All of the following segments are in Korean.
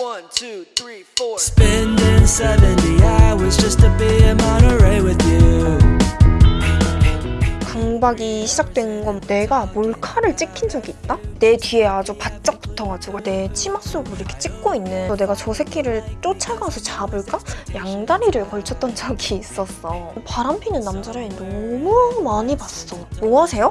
One, two, three, four. Spending 70 hours just to be in Monterey with you. 강박이 시작된 건 내가 몰카를 찍힌 적이 있다? 내 뒤에 아주 바짝 붙어가지고 내 치마 속으로 이렇게 찍고 있는 내가 저 새끼를 쫓아가서 잡을까? 양다리를 걸쳤던 적이 있었어 바람 피는 남자를 너무 많이 봤어 뭐 하세요?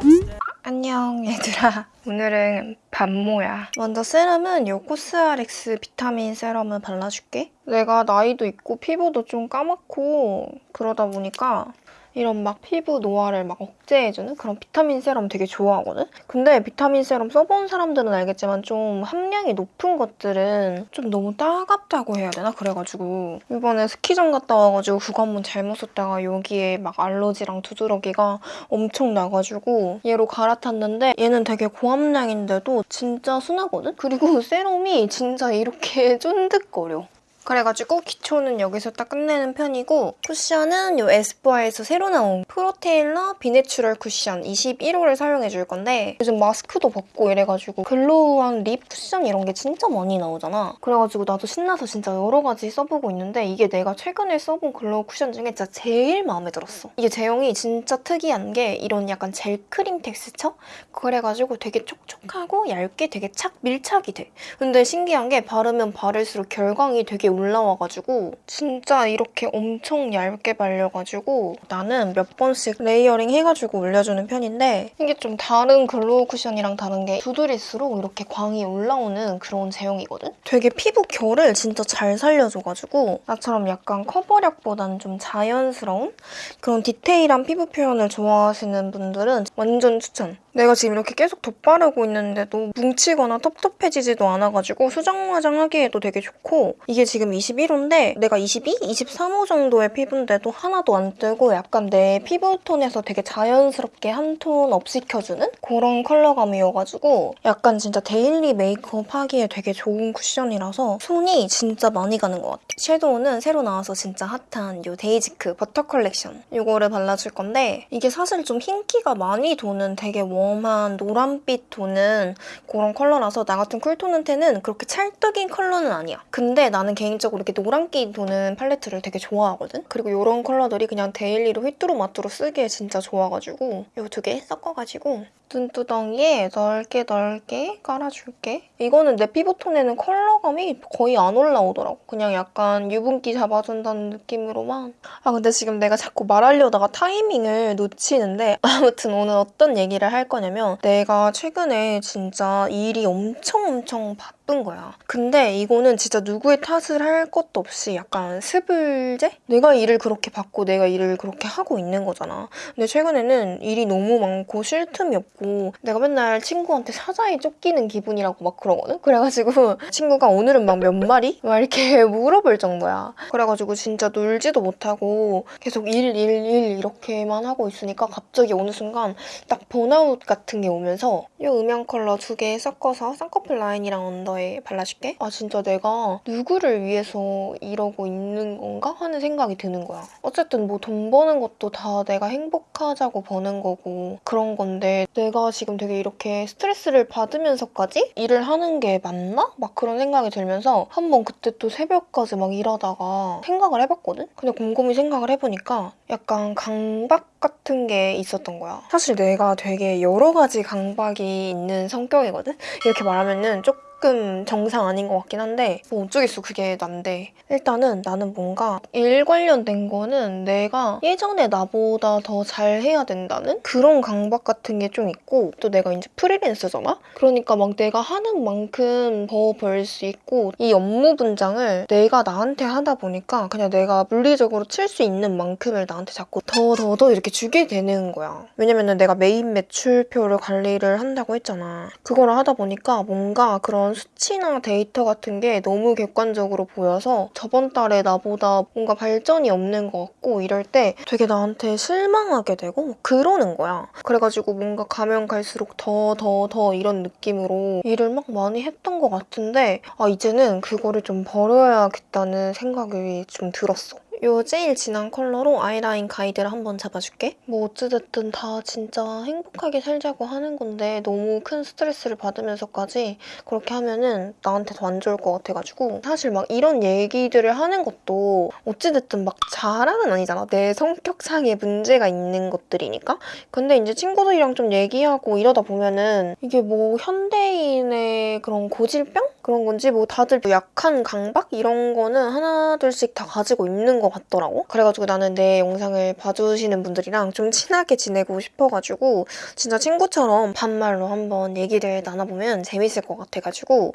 안녕 얘들아. 오늘은 반모야. 먼저 세럼은 요 코스알엑스 비타민 세럼을 발라줄게. 내가 나이도 있고 피부도 좀 까맣고 그러다 보니까 이런 막 피부 노화를 막 억제해주는 그런 비타민 세럼 되게 좋아하거든? 근데 비타민 세럼 써본 사람들은 알겠지만 좀 함량이 높은 것들은 좀 너무 따갑다고 해야 되나? 그래가지고 이번에 스키장 갔다 와가지고 그거 한번 잘못 썼다가 여기에 막 알러지랑 두드러기가 엄청 나가지고 얘로 갈아탔는데 얘는 되게 고함량인데도 진짜 순하거든? 그리고 세럼이 진짜 이렇게 쫀득거려. 그래가지고 기초는 여기서 딱 끝내는 편이고 쿠션은 이 에스쁘아에서 새로 나온 프로테일러 비내추럴 쿠션 21호를 사용해줄 건데 요즘 마스크도 벗고 이래가지고 glow한 립 쿠션 이런 게 진짜 많이 나오잖아. 그래가지고 나도 신나서 진짜 여러 가지 써보고 있는데 이게 내가 최근에 써본 glow 쿠션 중에 진짜 제일 마음에 들었어. 이게 제형이 진짜 특이한 게 이런 약간 젤 크림 텍스처? 그래가지고 되게 촉촉하고 얇게 되게 착 밀착이 돼. 근데 신기한 게 바르면 바를수록 결광이 되게 올라와가지고 진짜 이렇게 엄청 얇게 발려가지고 나는 몇 번씩 layering 해가지고 올려주는 편인데 이게 좀 다른 glow 쿠션이랑 다른 게 두드릴수록 이렇게 광이 올라오는 그런 제형이거든? 되게 피부 결을 진짜 잘 살려줘가지고 나처럼 약간 커버력보다는 좀 자연스러운 그런 디테일한 피부 표현을 좋아하시는 분들은 완전 추천! 내가 지금 이렇게 계속 덧바르고 있는데도 뭉치거나 텁텁해지지도 않아가지고 수정 화장하기에도 되게 좋고 이게 지금 21호인데 내가 22, 23호 정도의 피부인데도 하나도 안 뜨고 약간 내 피부톤에서 되게 자연스럽게 한 톤 up시켜주는 그런 컬러감이어가지고 약간 진짜 daily 메이크업 하기에 되게 좋은 쿠션이라서 손이 진짜 많이 가는 것 같아. 섀도우는 새로 나와서 진짜 핫한 이 데이지크 버터 컬렉션 이거를 발라줄 건데 이게 사실 좀 흰기가 많이 도는 되게 warm한 노란빛 도는 그런 컬러라서 나 같은 cool톤한테는 그렇게 찰떡인 컬러는 아니야. 근데 나는 개인 적으로 이렇게 노란기 도는 팔레트를 되게 좋아하거든? 그리고 이런 컬러들이 그냥 daily로 휘뚜루마뚜루 쓰기에 진짜 좋아가지고 이 두 개 섞어가지고 눈두덩이에 넓게 넓게 깔아줄게. 이거는 내 피부톤에는 컬러감이 거의 안 올라오더라고. 그냥 약간 유분기 잡아준다는 느낌으로만. 아 근데 지금 내가 자꾸 말하려다가 타이밍을 놓치는데 아무튼 오늘 어떤 얘기를 할 거냐면 내가 최근에 진짜 일이 엄청 엄청 바 쁜 거야. 근데 이거는 진짜 누구의 탓을 할 것도 없이 약간 스불제? 내가 일을 그렇게 받고 내가 일을 그렇게 하고 있는 거잖아. 근데 최근에는 일이 너무 많고 쉴 틈이 없고 내가 맨날 친구한테 사자에 쫓기는 기분이라고 막 그러거든? 그래가지고 친구가 오늘은 막 몇 마리? 막 이렇게 물어볼 정도야. 그래가지고 진짜 놀지도 못하고 계속 일, 일, 일 이렇게만 하고 있으니까 갑자기 어느 순간 딱 번아웃 같은 게 오면서 이 음영 컬러 두 개 섞어서 쌍꺼풀 라인이랑 언더에 발라줄게. 아 진짜 내가 누구를 위해서 이러고 있는 건가? 하는 생각이 드는 거야. 어쨌든 뭐 돈 버는 것도 다 내가 행복하자고 버는 거고 그런 건데 내가 지금 되게 이렇게 스트레스를 받으면서까지 일을 하는 게 맞나? 막 그런 생각이 들면서 한번 그때 또 새벽까지 막 일하다가 생각을 해봤거든? 근데 곰곰이 생각을 해보니까 약간 강박 같은 게 있었던 거야. 사실 내가 되게 여러 가지 강박이 있는 성격이거든? 이렇게 말하면은 조금 조금 정상 아닌 것 같긴 한데 뭐 어쩌겠어 그게 난데. 일단은 나는 뭔가 일 관련된 거는 내가 예전에 나보다 더 잘해야 된다는 그런 강박 같은 게 좀 있고 또 내가 이제 프리랜서잖아? 그러니까 막 내가 하는 만큼 더 벌 수 있고 이 업무 분장을 내가 나한테 하다 보니까 그냥 내가 물리적으로 칠 수 있는 만큼을 나한테 자꾸 더 더 더 이렇게 주게 되는 거야. 왜냐면은 내가 메인 매출표를 관리를 한다고 했잖아. 그거를 하다 보니까 뭔가 그런 수치나 데이터 같은 게 너무 객관적으로 보여서 저번 달에 나보다 뭔가 발전이 없는 것 같고 이럴 때 되게 나한테 실망하게 되고 그러는 거야. 그래가지고 뭔가 가면 갈수록 더 더 더 이런 느낌으로 일을 막 많이 했던 것 같은데 아 이제는 그거를 좀 버려야겠다는 생각이 좀 들었어. 요 제일 진한 컬러로 아이라인 가이드를 한번 잡아줄게. 뭐 어찌됐든 다 진짜 행복하게 살자고 하는 건데 너무 큰 스트레스를 받으면서까지 그렇게 하면은 나한테 더안 좋을 것 같아가지고 사실 막 이런 얘기들을 하는 것도 어찌됐든 막 자랑은 아니잖아. 내 성격상의 문제가 있는 것들이니까. 근데 이제 친구들이랑 좀 얘기하고 이러다 보면은 이게 뭐 현대인의 그런 고질병? 그런 건지 뭐 다들 약한 강박? 이런 거는 하나 둘씩 다 가지고 있는 것 같더라고. 그래가지고 나는 내 영상을 봐주시는 분들이랑 좀 친하게 지내고 싶어가지고 진짜 친구처럼 반말로 한번 얘기를 나눠보면 재밌을 것 같아가지고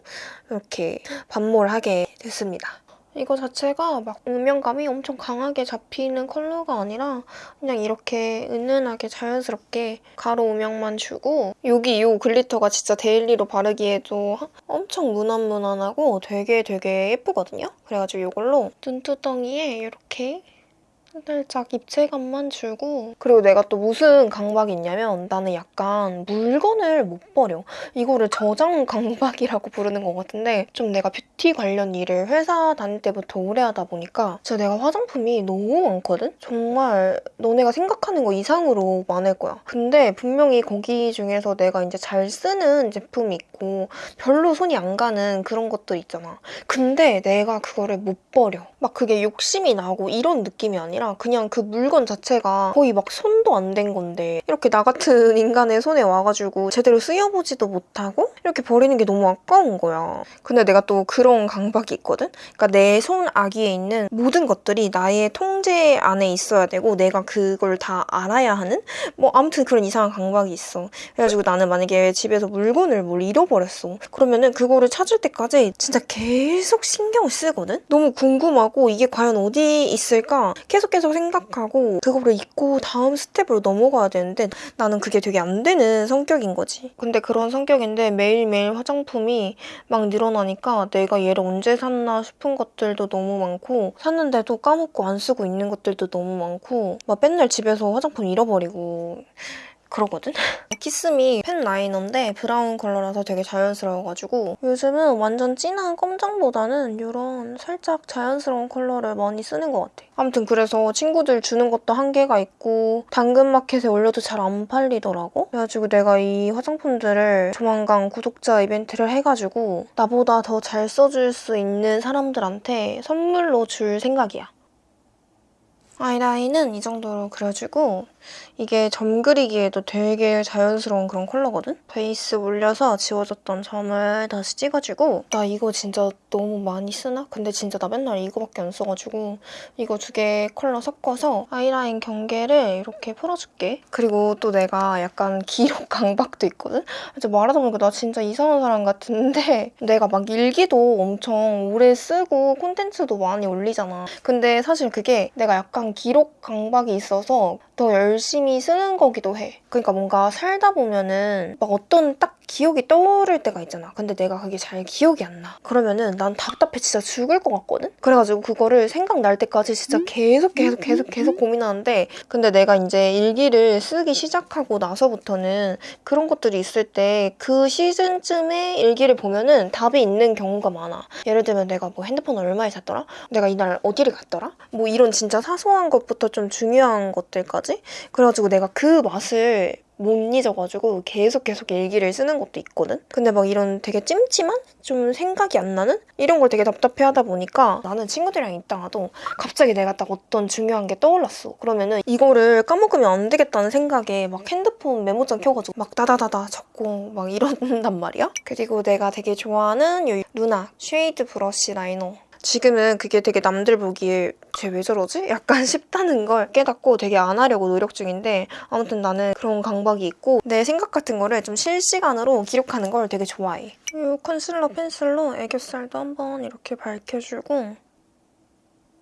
이렇게 반모를 하게 됐습니다. 이거 자체가 막 음영감이 엄청 강하게 잡히는 컬러가 아니라 그냥 이렇게 은은하게 자연스럽게 가로 음영만 주고 여기 이 glitter가 진짜 daily로 바르기에도 엄청 무난무난하고 되게 되게 예쁘거든요. 그래가지고 이걸로 눈두덩이에 이렇게 살짝 입체감만 주고 그리고 내가 또 무슨 강박이 있냐면 나는 약간 물건을 못 버려. 이거를 저장 강박이라고 부르는 것 같은데 좀 내가 뷰티 관련 일을 회사 다닐 때부터 오래 하다 보니까 진짜 내가 화장품이 너무 많거든? 정말 너네가 생각하는 거 이상으로 많을 거야. 근데 분명히 거기 중에서 내가 이제 잘 쓰는 제품이 있고 별로 손이 안 가는 그런 것들 있잖아. 근데 내가 그거를 못 버려. 막 그게 욕심이 나고 이런 느낌이 아니라 그냥 그 물건 자체가 거의 막 손도 안 된 건데 이렇게 나 같은 인간의 손에 와가지고 제대로 쓰여보지도 못하고 이렇게 버리는 게 너무 아까운 거야. 근데 내가 또 그런 강박이 있거든? 그러니까 내 손 아기에 있는 모든 것들이 나의 통제 안에 있어야 되고 내가 그걸 다 알아야 하는? 뭐 아무튼 그런 이상한 강박이 있어. 그래가지고 나는 만약에 집에서 물건을 뭘 잃어버렸어. 그러면은 그거를 찾을 때까지 진짜 계속 신경을 쓰거든? 너무 궁금하고 이게 과연 어디 있을까? 계속 계속 생각하고 그거를 잊고 다음 스텝으로 넘어가야 되는데 나는 그게 되게 안 되는 성격인 거지. 근데 그런 성격인데 매일매일 화장품이 막 늘어나니까 내가 얘를 언제 샀나 싶은 것들도 너무 많고 샀는데도 까먹고 안 쓰고 있는 것들도 너무 많고 막 맨날 집에서 화장품 잃어버리고 그러거든? 키스미 펜 라이너인데 브라운 컬러라서 되게 자연스러워가지고 요즘은 완전 진한 검정보다는 이런 살짝 자연스러운 컬러를 많이 쓰는 것 같아. 아무튼 그래서 친구들 주는 것도 한계가 있고 당근마켓에 올려도 잘 안 팔리더라고. 그래가지고 내가 이 화장품들을 조만간 구독자 이벤트를 해가지고 나보다 더 잘 써줄 수 있는 사람들한테 선물로 줄 생각이야. 아이라인은 이 정도로 그려주고 이게 점 그리기에도 되게 자연스러운 그런 컬러거든? 베이스 올려서 지워졌던 점을 다시 찍어주고 나 이거 진짜 너무 많이 쓰나? 근데 진짜 나 맨날 이거밖에 안 써가지고 이거 두 개 컬러 섞어서 아이라인 경계를 이렇게 풀어줄게. 그리고 또 내가 약간 기록 강박도 있거든? 진짜 말하다 보니까 나 진짜 이상한 사람 같은데 내가 막 일기도 엄청 오래 쓰고 콘텐츠도 많이 올리잖아. 근데 사실 그게 내가 약간 기록 강박이 있어서 더 열심히 쓰는 거기도 해. 그러니까 뭔가 살다 보면은 막 어떤 딱 기억이 떠오를 때가 있잖아. 근데 내가 그게 잘 기억이 안 나. 그러면은 난 답답해 진짜 죽을 것 같거든? 그래가지고 그거를 생각날 때까지 진짜 계속 계속 계속 계속 고민하는데 근데 내가 이제 일기를 쓰기 시작하고 나서부터는 그런 것들이 있을 때 그 시즌쯤에 일기를 보면은 답이 있는 경우가 많아. 예를 들면 내가 뭐 핸드폰 얼마에 샀더라? 내가 이날 어디를 갔더라? 뭐 이런 진짜 사소한 것부터 좀 중요한 것들까지? 그래가지고 내가 그 맛을 못 잊어가지고 계속 계속 일기를 쓰는 것도 있거든? 근데 막 이런 되게 찜찜한? 좀 생각이 안 나는? 이런 걸 되게 답답해 하다 보니까 나는 친구들이랑 있다가도 갑자기 내가 딱 어떤 중요한 게 떠올랐어. 그러면은 이거를 까먹으면 안 되겠다는 생각에 막 핸드폰 메모장 켜가지고 막 다다다다 적고 막 이런단 말이야? 그리고 내가 되게 좋아하는 이 루나 쉐이드 브러쉬 라이너 지금은 그게 되게 남들 보기에 쟤 왜 저러지? 약간 싶다는 걸 깨닫고 되게 안 하려고 노력 중인데 아무튼 나는 그런 강박이 있고 내 생각 같은 거를 좀 실시간으로 기록하는 걸 되게 좋아해. 이 컨실러 펜슬로 애교살도 한번 이렇게 밝혀주고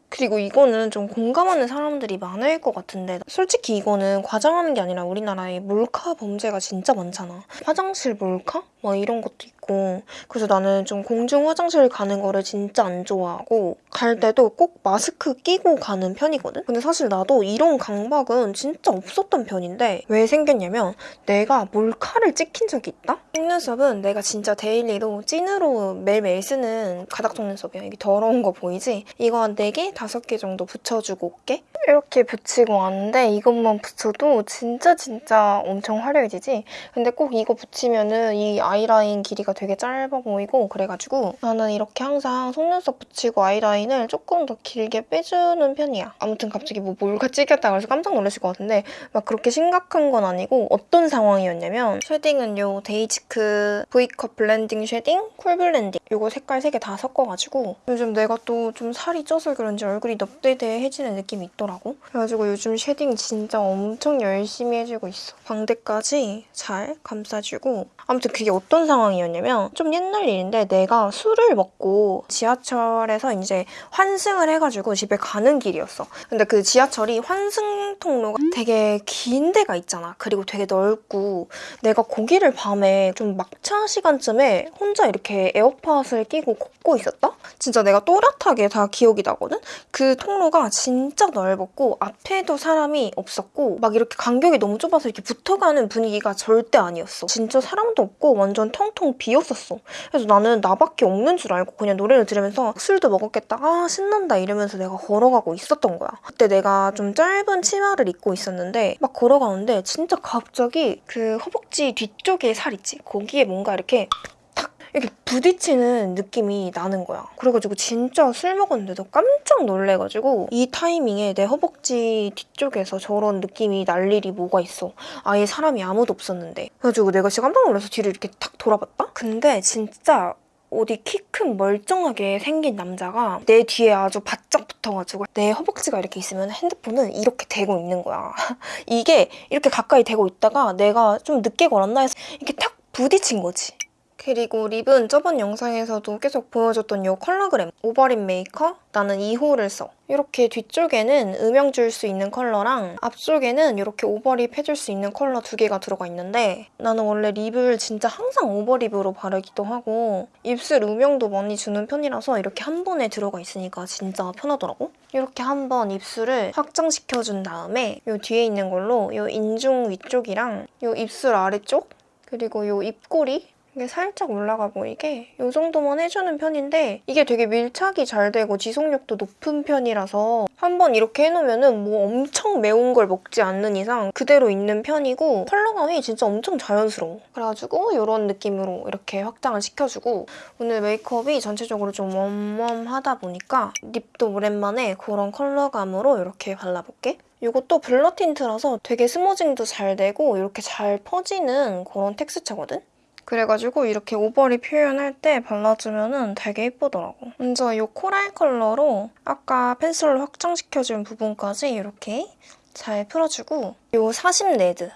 그리고 이거는 좀 공감하는 사람들이 많을 것 같은데 솔직히 이거는 과장하는 게 아니라 우리나라에 몰카 범죄가 진짜 많잖아. 화장실 몰카? 막 이런 것도 있고 있고 그래서 나는 좀 공중 화장실 가는 거를 진짜 안 좋아하고 갈 때도 꼭 마스크 끼고 가는 편이거든? 근데 사실 나도 이런 강박은 진짜 없었던 편인데 왜 생겼냐면 내가 몰카를 찍힌 적이 있다? 속눈썹은 내가 진짜 daily로 찐으로 매일매일 쓰는 가닥 속눈썹이야. 이게 더러운 거 보이지? 이거 한 4개, 5개 정도 붙여주고 올게. 이렇게 붙이고 왔는데 이것만 붙여도 진짜 진짜 엄청 화려해지지? 근데 꼭 이거 붙이면은 이 아이라인 길이가 되게 짧아 보이고 그래가지고 나는 이렇게 항상 속눈썹 붙이고 아이라인을 조금 더 길게 빼주는 편이야. 아무튼 갑자기 뭐 몰카 찍혔다 그래서 깜짝 놀라실 것 같은데 막 그렇게 심각한 건 아니고 어떤 상황이었냐면 shading은 요 데이지크 V컵 블렌딩 쉐딩, 쿨 블렌딩 요거 색깔 세개다 섞어가지고 요즘 내가 또 좀 살이 쪄서 그런지 얼굴이 넙대대해지는 느낌이 있더라고. 그래가지고 요즘 shading 진짜 엄청 열심히 해주고 있어. 광대까지 잘 감싸주고 아무튼 그게 어떤 상황이었냐면 좀 옛날 일인데 내가 술을 먹고 지하철에서 이제 환승을 해가지고 집에 가는 길이었어. 근데 그 지하철이 환승 통로가 되게 긴 데가 있잖아. 그리고 되게 넓고 내가 거기를 밤에 좀 막차 시간쯤에 혼자 이렇게 에어팟을 끼고 걷고 있었다? 진짜 내가 또렷하게 다 기억이 나거든? 그 통로가 진짜 넓었고 앞에도 사람이 없었고 막 이렇게 간격이 너무 좁아서 이렇게 붙어가는 분위기가 절대 아니었어. 진짜 사람도 없고 완전 텅텅 비 었었어. 그래서 나는 나밖에 없는 줄 알고 그냥 노래를 들으면서 술도 먹었겠다. 아 신난다 이러면서 내가 걸어가고 있었던 거야. 그때 내가 좀 짧은 치마를 입고 있었는데 막 걸어가는데 진짜 갑자기 그 허벅지 뒤쪽에 살 있지? 거기에 뭔가 이렇게 탁 이렇게 부딪히는 느낌이 나는 거야. 그래가지고 진짜 술 먹었는데도 깜짝 놀래가지고 이 타이밍에 내 허벅지 뒤쪽에서 저런 느낌이 날 일이 뭐가 있어. 아예 사람이 아무도 없었는데. 그래가지고 내가 진짜 깜짝 놀라서 뒤를 이렇게 탁 돌아봤다? 근데 진짜 어디 키 큰 멀쩡하게 생긴 남자가 내 뒤에 아주 바짝 붙어가지고 내 허벅지가 이렇게 있으면 핸드폰은 이렇게 대고 있는 거야. 이게 이렇게 가까이 대고 있다가 내가 좀 늦게 걸었나 해서 이렇게 탁 부딪힌 거지. 그리고 립은 저번 영상에서도 계속 보여줬던 이 컬러그램 오버립 메이커 나는 2호를 써. 이렇게 뒤쪽에는 음영 줄 수 있는 컬러랑 앞쪽에는 이렇게 over lip 해줄 수 있는 컬러 두 개가 들어가 있는데 나는 원래 립을 진짜 항상 over lip으로 바르기도 하고 입술 음영도 많이 주는 편이라서 이렇게 한 번에 들어가 있으니까 진짜 편하더라고. 이렇게 한번 입술을 확장시켜준 다음에 이 뒤에 있는 걸로 이 인중 위쪽이랑 이 입술 아래쪽 그리고 이 입꼬리 이게 살짝 올라가 보이게 이 정도만 해주는 편인데 이게 되게 밀착이 잘 되고 지속력도 높은 편이라서 한번 이렇게 해놓으면 뭐 엄청 매운 걸 먹지 않는 이상 그대로 있는 편이고 컬러감이 진짜 엄청 자연스러워. 그래가지고 이런 느낌으로 이렇게 확장을 시켜주고 오늘 메이크업이 전체적으로 좀 warm warm하다 보니까 립도 오랜만에 그런 컬러감으로 이렇게 발라볼게. 이것도 blur tint라서 되게 smudging도 잘 되고 이렇게 잘 퍼지는 그런 텍스처거든? 그래가지고 이렇게 over lip 표현할 때 발라주면 되게 예쁘더라고. 먼저 이 코랄 컬러로 아까 펜슬로 확장시켜준 부분까지 이렇게 잘 풀어주고 이 사심 레드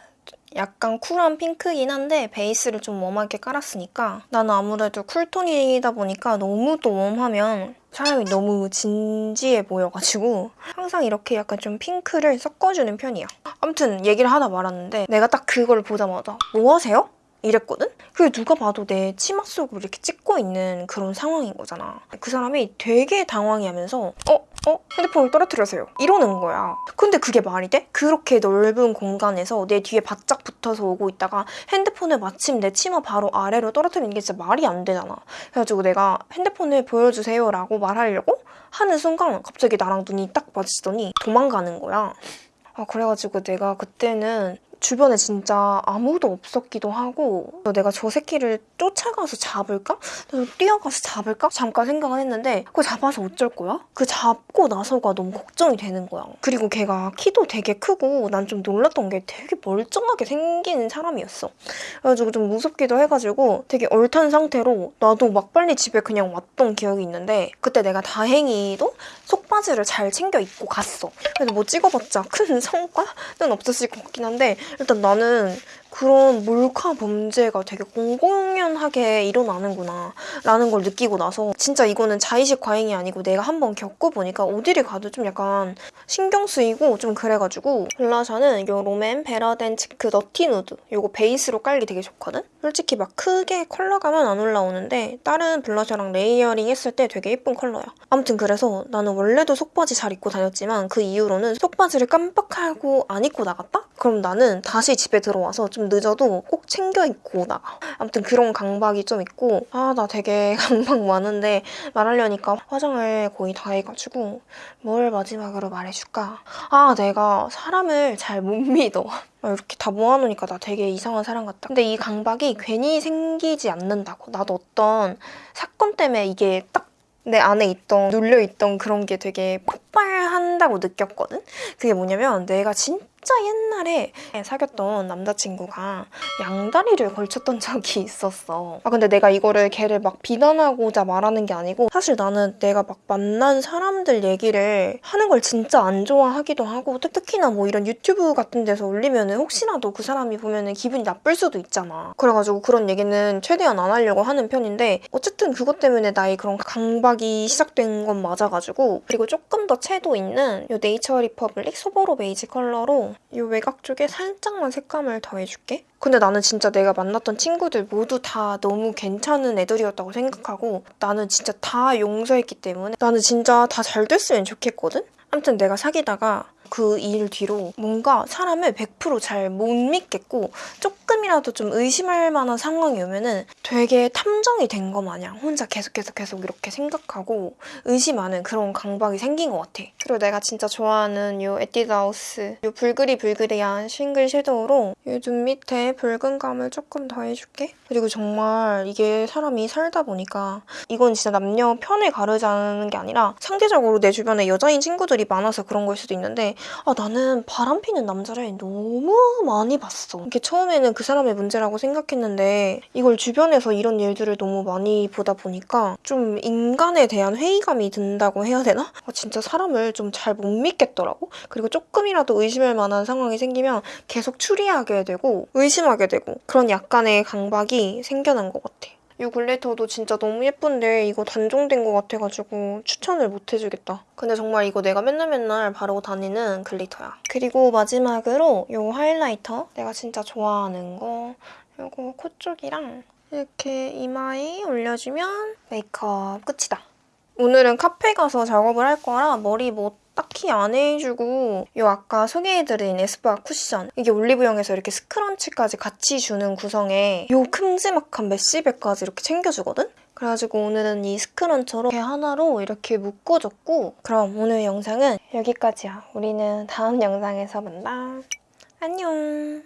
약간 쿨한 핑크긴 한데 베이스를 좀 warm하게 깔았으니까 나는 아무래도 cool tone이다 보니까 너무 또 warm하면 사람이 너무 진지해 보여가지고 항상 이렇게 약간 좀 핑크를 섞어주는 편이야. 아무튼 얘기를 하다 말았는데 내가 딱 그걸 보자마자 뭐 하세요? 이랬거든? 그게 누가 봐도 내 치마 속으로 이렇게 찍고 있는 그런 상황인 거잖아. 그 사람이 되게 당황해하면서 어? 어? 핸드폰을 떨어뜨려서요. 이러는 거야. 근데 그게 말이 돼? 그렇게 넓은 공간에서 내 뒤에 바짝 붙어서 오고 있다가 핸드폰을 마침 내 치마 바로 아래로 떨어뜨리는 게 진짜 말이 안 되잖아. 그래가지고 내가 핸드폰을 보여주세요 라고 말하려고 하는 순간 갑자기 나랑 눈이 딱 마주치더니 도망가는 거야. 아, 그래가지고 내가 그때는 주변에 진짜 아무도 없었기도 하고 내가 저 새끼를 쫓아가서 잡을까? 뛰어가서 잡을까? 잠깐 생각은 했는데 그거 잡아서 어쩔 거야? 그 잡고 나서가 너무 걱정이 되는 거야. 그리고 걔가 키도 되게 크고 난 좀 놀랐던 게 되게 멀쩡하게 생긴 사람이었어. 그래가지고 좀 무섭기도 해가지고 되게 얼탄 상태로 나도 막 빨리 집에 그냥 왔던 기억이 있는데 그때 내가 다행히도 속바지를 잘 챙겨 입고 갔어. 그래서 뭐 찍어봤자 큰 성과는 없었을 것 같긴 한데 일단 나는 그런 몰카 범죄가 되게 공공연하게 일어나는구나 라는 걸 느끼고 나서 진짜 이거는 자의식 과잉이 아니고 내가 한번 겪어보니까 어디를 가도 좀 약간 신경 쓰이고 좀 그래가지고 블러셔는 요 롬앤 베러덴치크 너티 누드 요거 베이스로 깔기 되게 좋거든? 솔직히 막 크게 컬러감은 안 올라오는데 다른 블러셔랑 layering 했을 때 되게 예쁜 컬러야. 아무튼 그래서 나는 원래도 속바지 잘 입고 다녔지만 그 이후로는 속바지를 깜빡하고 안 입고 나갔다? 그럼 나는 다시 집에 들어와서 좀 늦어도 꼭 챙겨 입고 나가. 아무튼 그런 강박이 좀 있고 아 나 되게 강박 많은데 말하려니까 화장을 거의 다 해가지고 뭘 마지막으로 말해줄까? 아 내가 사람을 잘 못 믿어. 아, 이렇게 다 모아놓으니까 나 되게 이상한 사람 같다. 근데 이 강박이 괜히 생기지 않는다고. 나도 어떤 사건 때문에 이게 딱 내 안에 있던 눌려있던 그런 게 되게 폭발한다고 느꼈거든? 그게 뭐냐면 내가 진짜 옛날에 사귀었던 남자친구가 양다리를 걸쳤던 적이 있었어. 아 근데 내가 이거를 걔를 막 비난하고자 말하는 게 아니고 사실 나는 내가 막 만난 사람들 얘기를 하는 걸 진짜 안 좋아하기도 하고 특- 특히나 뭐 이런 유튜브 같은 데서 올리면 은 혹시라도 그 사람이 보면 은 기분이 나쁠 수도 있잖아. 그래가지고 그런 얘기는 최대한 안 하려고 하는 편인데 어쨌든 그것 때문에 나의 그런 강박이 시작된 건 맞아가지고 그리고 조금 더 채도 있는 이 네이처 리퍼블릭 소보로 베이지 컬러로 이 외곽 쪽에 살짝만 색감을 더해줄게. 근데 나는 진짜 내가 만났던 친구들 모두 다 너무 괜찮은 애들이었다고 생각하고 나는 진짜 다 용서했기 때문에 나는 진짜 다 잘 됐으면 좋겠거든? 아무튼 내가 사귀다가 그 일 뒤로 뭔가 사람을 100%잘 못 믿겠고 조금이라도 좀 의심할 만한 상황이 오면은 되게 탐정이 된 거 마냥 혼자 계속 계속 계속 이렇게 생각하고 의심하는 그런 강박이 생긴 것 같아. 그리고 내가 진짜 좋아하는 이 에뛰드하우스 이 불그리 불그리한 싱글 섀도우로 이눈 밑에 붉은 감을 조금 더해줄게. 그리고 정말 이게 사람이 살다 보니까 이건 진짜 남녀 편을 가르자는 게 아니라 상대적으로 내 주변에 여자인 친구들이 많아서 그런 걸 수도 있는데 아 나는 바람 피는 남자를 너무 많이 봤어. 이게 처음에는 그 사람의 문제라고 생각했는데 이걸 주변에서 이런 일들을 너무 많이 보다 보니까 좀 인간에 대한 회의감이 든다고 해야 되나? 아, 진짜 사람을 좀 잘 못 믿겠더라고. 그리고 조금이라도 의심할 만한 상황이 생기면 계속 추리하게 되고 의심하게 되고 그런 약간의 강박이 생겨난 것 같아. 이 glitter도 진짜 너무 예쁜데 이거 단종된 것 같아가지고 추천을 못 해주겠다. 근데 정말 이거 내가 맨날 맨날 바르고 다니는 glitter야. 그리고 마지막으로 이 highlighter 내가 진짜 좋아하는 거 이거 코 쪽이랑 이렇게 이마에 올려주면 메이크업 끝이다. 오늘은 카페 가서 작업을 할 거라 머리 뭐 딱히 안 해주고 이 아까 소개해드린 에스쁘아 쿠션 이게 올리브영에서 이렇게 scrunchie까지 같이 주는 구성에 이 큼지막한 mesh bag까지 이렇게 챙겨주거든? 그래가지고 오늘은 이 스크런처로 이렇게 하나로 이렇게 묶어줬고 그럼 오늘 영상은 여기까지야. 우리는 다음 영상에서 만나. 안녕.